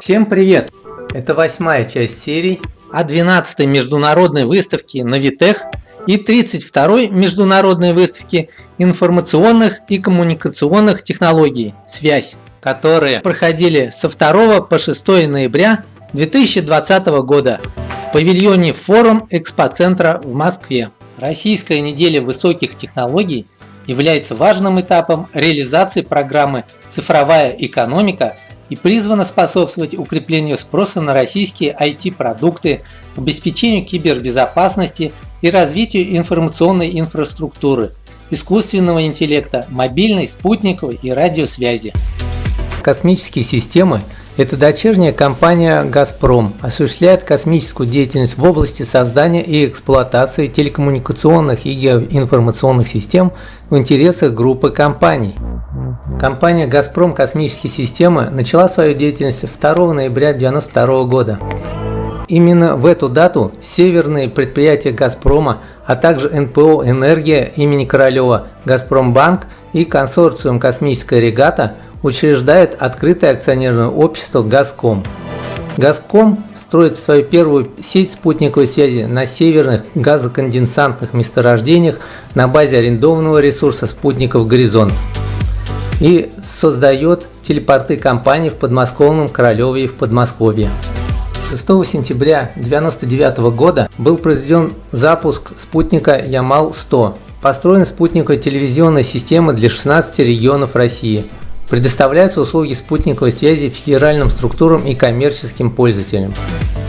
Всем привет! Это восьмая часть серии о 12-й международной выставке Новитех и 32-й международной выставке информационных и коммуникационных технологий «Связь», которые проходили со 2 по 6 ноября 2020 года в павильоне Форум Экспоцентра в Москве. Российская неделя высоких технологий является важным этапом реализации программы «Цифровая экономика» и призвана способствовать укреплению спроса на российские IT-продукты, обеспечению кибербезопасности и развитию информационной инфраструктуры, искусственного интеллекта, мобильной, спутниковой и радиосвязи. Космические системы эта дочерняя компания «Газпром» осуществляет космическую деятельность в области создания и эксплуатации телекоммуникационных и геоинформационных систем в интересах группы компаний. Компания «Газпром» космические системы начала свою деятельность 2 ноября 1992 года. Именно в эту дату северные предприятия «Газпрома», а также НПО «Энергия» имени Королева, «Газпромбанк» и консорциум «Космическая регата» учреждает открытое акционерное общество «Газком». «Газком» строит свою первую сеть спутниковой связи на северных газоконденсантных месторождениях на базе арендованного ресурса спутников «Горизонт» и создает телепорты компаний в подмосковном Королеве и в Подмосковье. 6 сентября 1999 года был произведен запуск спутника Ямал-100. Построена спутниковая телевизионная система для 16 регионов России – Предоставляются услуги спутниковой связи федеральным структурам и коммерческим пользователям.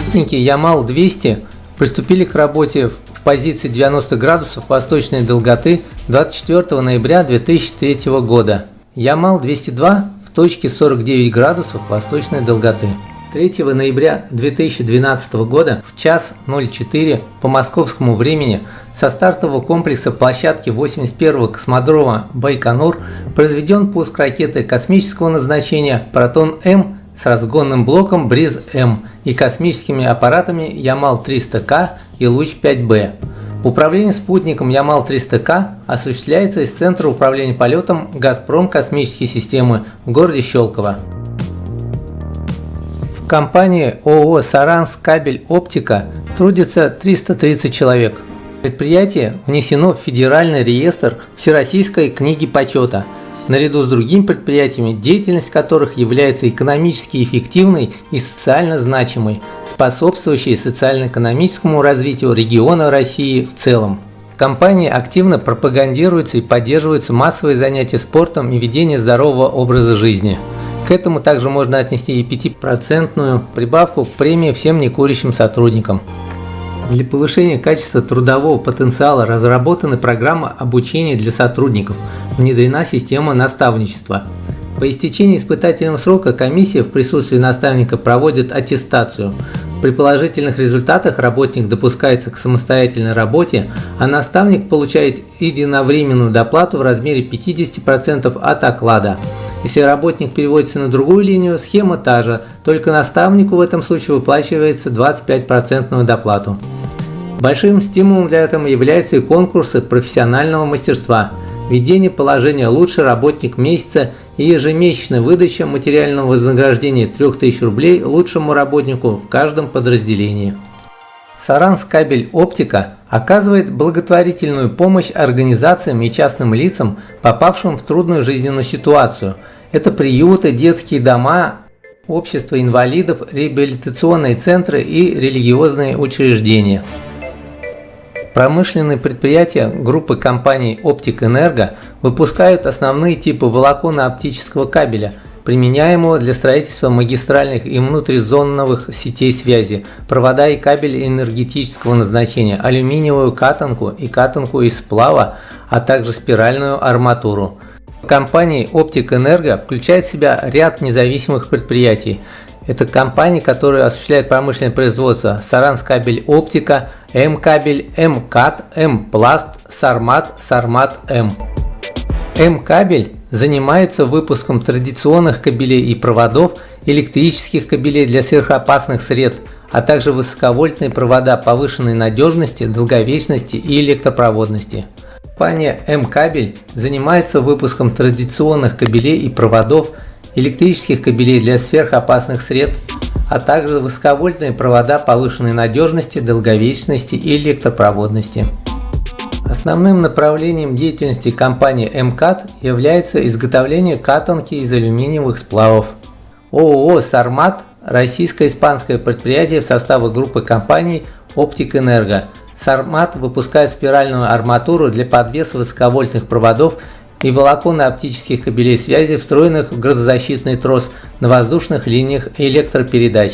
Спутники Ямал-200 приступили к работе в позиции 90 градусов восточной долготы 24 ноября 2003 года. Ямал-202 в точке 49 градусов восточной долготы. 3 ноября 2012 года в час 04 по московскому времени со стартового комплекса площадки 81-го космодрома Байконур произведен пуск ракеты космического назначения «Протон-М» с разгонным блоком «Бриз-М» и космическими аппаратами Ямал-300К и Луч-5Б. Управление спутником Ямал-300К осуществляется из Центра управления полетом «Газпром космические системы» в городе Щелково компании ООО «Саранск кабель оптика» трудится 330 человек. Предприятие внесено в Федеральный реестр Всероссийской книги почета, наряду с другими предприятиями, деятельность которых является экономически эффективной и социально значимой, способствующей социально-экономическому развитию региона России в целом. В компании активно пропагандируются и поддерживаются массовые занятия спортом и ведение здорового образа жизни. К этому также можно отнести и 5% прибавку к премии всем некурящим сотрудникам. Для повышения качества трудового потенциала разработана программа обучения для сотрудников, внедрена система наставничества. По истечении испытательного срока комиссия в присутствии наставника проводит аттестацию. При положительных результатах работник допускается к самостоятельной работе, а наставник получает единовременную доплату в размере 50% от оклада. Если работник переводится на другую линию, схема та же, только наставнику в этом случае выплачивается 25% доплату. Большим стимулом для этого являются и конкурсы профессионального мастерства, введение положения «Лучший работник месяца» и ежемесячная выдача материального вознаграждения 3000 рублей лучшему работнику в каждом подразделении. Саранс кабель оптика оказывает благотворительную помощь организациям и частным лицам, попавшим в трудную жизненную ситуацию. Это приюты, детские дома, общества инвалидов, реабилитационные центры и религиозные учреждения. Промышленные предприятия группы компаний Оптик Энерго выпускают основные типы волоконно-оптического кабеля – применяемого для строительства магистральных и внутризонновых сетей связи, провода и кабели энергетического назначения, алюминиевую катанку и катанку из сплава, а также спиральную арматуру. Компания Оптик Энерго включает в себя ряд независимых предприятий. Это компании, которые осуществляют промышленное производство Саранс кабель оптика, М-кабель, М-кат, М-пласт, Сармат, Сармат М. М-кабель занимается выпуском традиционных кабелей и проводов, электрических кабелей для сверхопасных средств, а также высоковольтные провода повышенной надежности, долговечности и электропроводности. Компания М-кабель занимается выпуском традиционных кабелей и проводов, электрических кабелей для сверхопасных средств, а также высоковольтные провода повышенной надежности, долговечности и электропроводности. Основным направлением деятельности компании МКАТ является изготовление катанки из алюминиевых сплавов. ООО «Сармат» – российско-испанское предприятие в составе группы компаний «Оптик Энерго». «Сармат» выпускает спиральную арматуру для подвеса высоковольтных проводов и волоконно-оптических кабелей связи, встроенных в грозозащитный трос на воздушных линиях электропередач.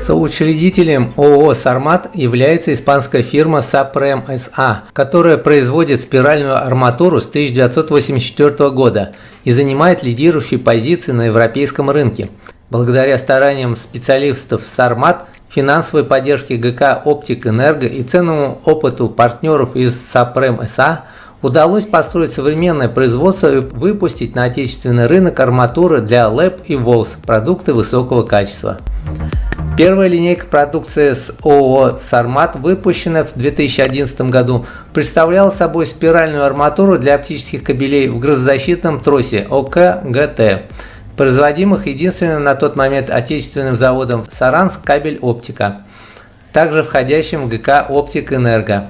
Соучредителем ООО «Сармат» является испанская фирма Сапрем СА, которая производит спиральную арматуру с 1984 года и занимает лидирующие позиции на европейском рынке. Благодаря стараниям специалистов «Сармат», финансовой поддержке ГК «Оптик Энерго» и ценному опыту партнеров из Сапрем СА удалось построить современное производство и выпустить на отечественный рынок арматуры для ЛЭП и ВОЛС, продукты высокого качества. Первая линейка продукции с ООО «Сармат», выпущенная в 2011 году, представляла собой спиральную арматуру для оптических кабелей в грозозащитном тросе ОК-ГТ, производимых единственным на тот момент отечественным заводом «Саранск кабель оптика», также входящим в ГК «Оптик Энерго».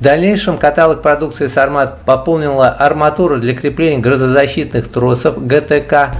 В дальнейшем каталог продукции «Сармат» пополнила арматуру для крепления грозозащитных тросов ГТК,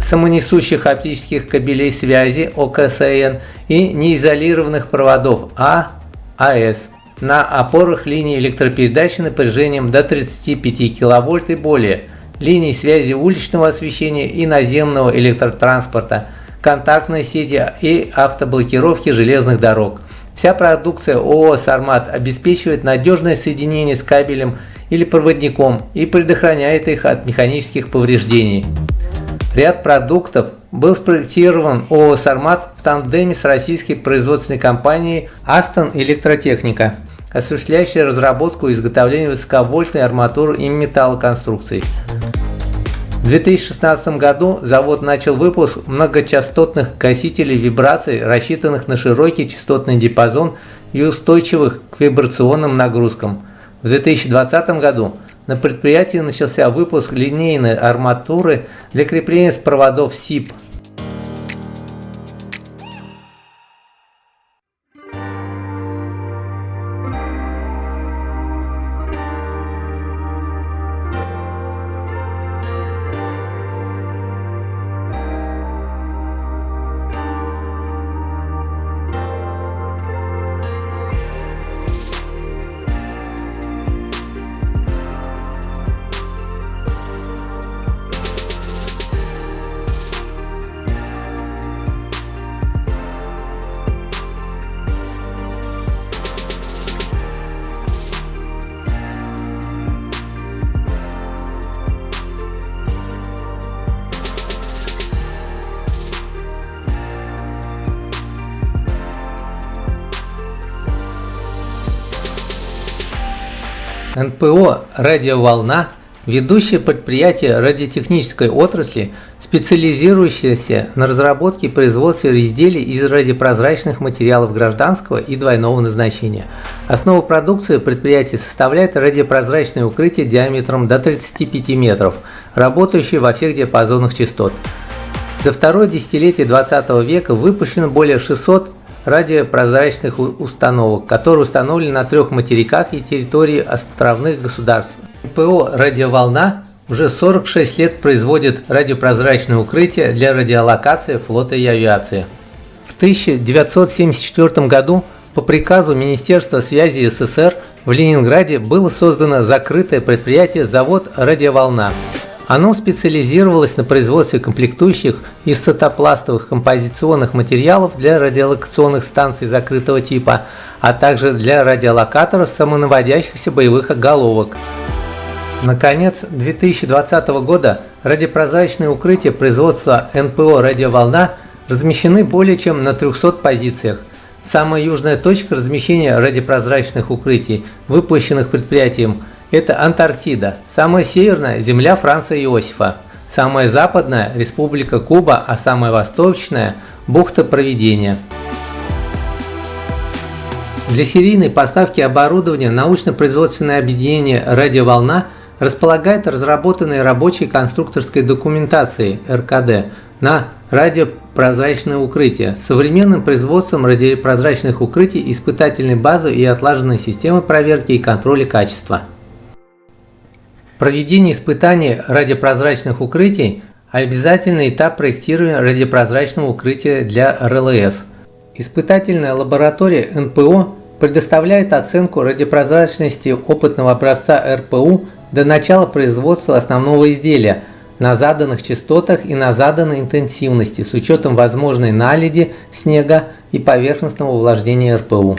самонесущих оптических кабелей связи ОКСН и неизолированных проводов А, АС на опорах линий электропередачи напряжением до 35 кВт и более, линий связи уличного освещения и наземного электротранспорта, контактной сети и автоблокировки железных дорог. Вся продукция ООО «Сармат» обеспечивает надежное соединение с кабелем или проводником и предохраняет их от механических повреждений. Ряд продуктов был спроектирован ООО «Сармат» в тандеме с российской производственной компанией «Астон Электротехника», осуществляющей разработку и изготовление высоковольтной арматуры и металлоконструкций. В 2016 году завод начал выпуск многочастотных гасителей вибраций, рассчитанных на широкий частотный диапазон и устойчивых к вибрационным нагрузкам. В 2020 году на предприятии начался выпуск линейной арматуры для крепления с проводов СИП НПО «Радиоволна» – ведущее предприятие радиотехнической отрасли, специализирующееся на разработке и производстве изделий из радиопрозрачных материалов гражданского и двойного назначения. Основу продукции предприятия составляет радиопрозрачное укрытие диаметром до 35 метров, работающее во всех диапазонах частот. За второе десятилетие 20 века выпущено более 600 радиопрозрачных установок, которые установлены на трех материках и территории островных государств. ПО «Радиоволна» уже 46 лет производит радиопрозрачное укрытие для радиолокации флота и авиации. В 1974 году по приказу Министерства связи СССР в Ленинграде было создано закрытое предприятие «Завод «Радиоволна». Оно специализировалось на производстве комплектующих из сатопластовых композиционных материалов для радиолокационных станций закрытого типа, а также для радиолокаторов самонаводящихся боевых головок. Наконец, 2020 года радиопрозрачные укрытия производства НПО «Радиоволна» размещены более чем на 300 позициях. Самая южная точка размещения радиопрозрачных укрытий, выпущенных предприятием – это Антарктида, самая северная – земля Франца Иосифа, самая западная – Республика Куба, а самая восточная – бухта Проведения. Для серийной поставки оборудования научно-производственное объединение «Радиоволна» располагает разработанной рабочей конструкторской документацией РКД на Радиопрозрачное укрытие. Современным производством радиопрозрачных укрытий, испытательной базы и отлаженной системы проверки и контроля качества. Проведение испытаний радиопрозрачных укрытий – обязательный этап проектирования радиопрозрачного укрытия для РЛС. Испытательная лаборатория НПО предоставляет оценку радиопрозрачности опытного образца РПУ до начала производства основного изделия – на заданных частотах и на заданной интенсивности с учетом возможной наледи, снега и поверхностного увлажнения РПУ.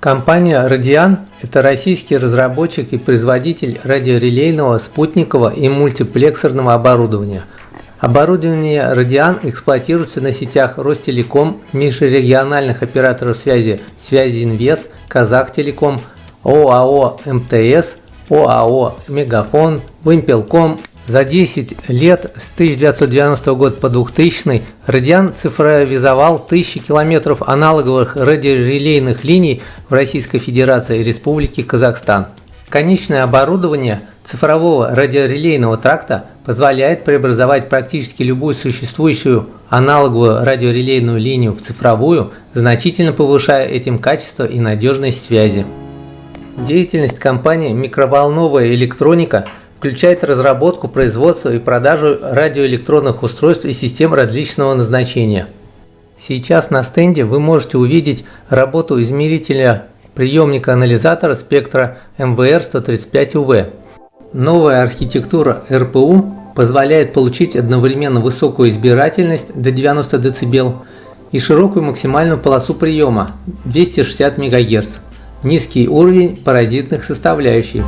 Компания Radian – это российский разработчик и производитель радиорелейного, спутникового и мультиплексорного оборудования. Оборудование Radian эксплуатируется на сетях Ростелеком, межрегиональных операторов связи Связи Инвест, Казахтелеком, ОАО МТС, ОАО Мегафон, Вымпелком за 10 лет с 1990 года по 2000 Радиан цифровизовал тысячи километров аналоговых радиорелейных линий в Российской Федерации и Республике Казахстан. Конечное оборудование цифрового радиорелейного тракта позволяет преобразовать практически любую существующую аналоговую радиорелейную линию в цифровую, значительно повышая этим качество и надежность связи. Деятельность компании «Микроволновая электроника» включает разработку, производство и продажу радиоэлектронных устройств и систем различного назначения. Сейчас на стенде вы можете увидеть работу измерителя приемника анализатора спектра МВР-135УВ. Новая архитектура РПУ позволяет получить одновременно высокую избирательность до 90 дБ и широкую максимальную полосу приема 260 МГц, низкий уровень паразитных составляющих.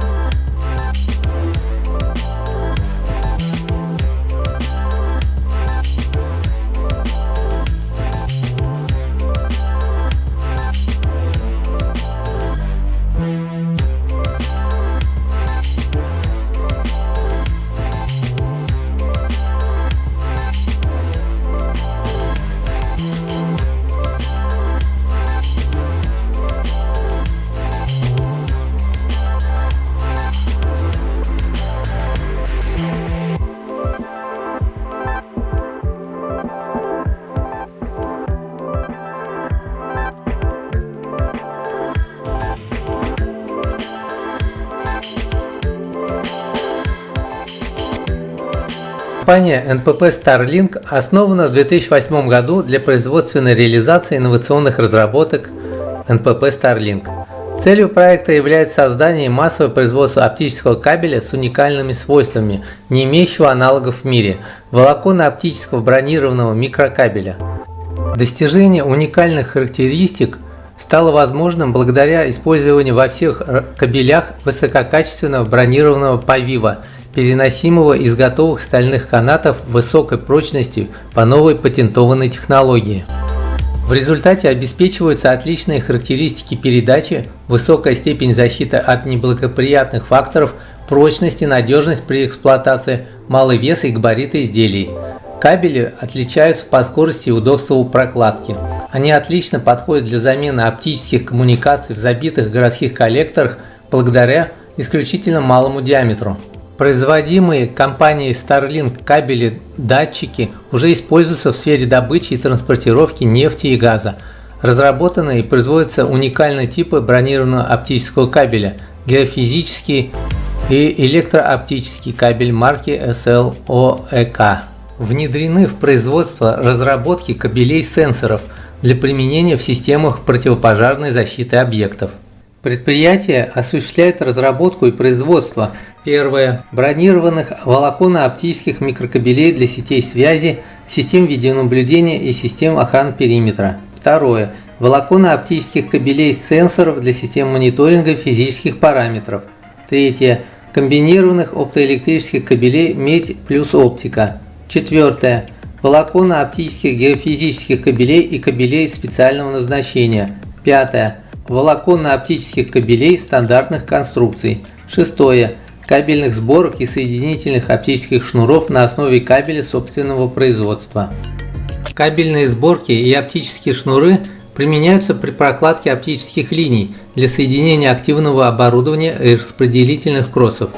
Компания NPP Starlink основана в 2008 году для производственной реализации инновационных разработок NPP Starlink. Целью проекта является создание массового производства оптического кабеля с уникальными свойствами, не имеющего аналогов в мире – волоконно-оптического бронированного микрокабеля. Достижение уникальных характеристик стало возможным благодаря использованию во всех кабелях высококачественного бронированного повива переносимого из готовых стальных канатов высокой прочности по новой патентованной технологии. В результате обеспечиваются отличные характеристики передачи, высокая степень защиты от неблагоприятных факторов, прочность и надежность при эксплуатации, малый вес и габариты изделий. Кабели отличаются по скорости и удобству прокладки. Они отлично подходят для замены оптических коммуникаций в забитых городских коллекторах благодаря исключительно малому диаметру. Производимые компанией Starlink кабели датчики уже используются в сфере добычи и транспортировки нефти и газа. Разработаны и производятся уникальные типы бронированного оптического кабеля, геофизический и электрооптический кабель марки SLOEK. Внедрены в производство разработки кабелей сенсоров для применения в системах противопожарной защиты объектов. Предприятие осуществляет разработку и производство первое бронированных волоконно-оптических микрокабелей для сетей связи, систем видеонаблюдения и систем охраны периметра. Второе волоконно-оптических кабелей сенсоров для систем мониторинга физических параметров. Третье комбинированных оптоэлектрических кабелей медь плюс оптика. Четвертое волоконно-оптических геофизических кабелей и кабелей специального назначения. Пятое волоконно-оптических кабелей стандартных конструкций. Шестое. Кабельных сборок и соединительных оптических шнуров на основе кабеля собственного производства. Кабельные сборки и оптические шнуры применяются при прокладке оптических линий для соединения активного оборудования и распределительных кроссов.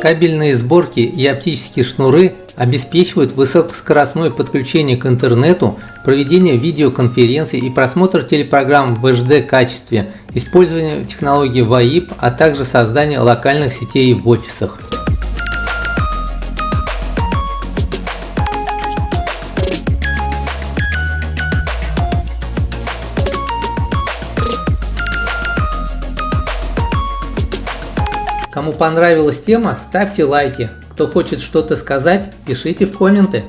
Кабельные сборки и оптические шнуры обеспечивают высокоскоростное подключение к интернету, проведение видеоконференций и просмотр телепрограмм в HD качестве, использование технологий VoIP, а также создание локальных сетей в офисах. Кому понравилась тема, ставьте лайки. Кто хочет что-то сказать, пишите в комменты.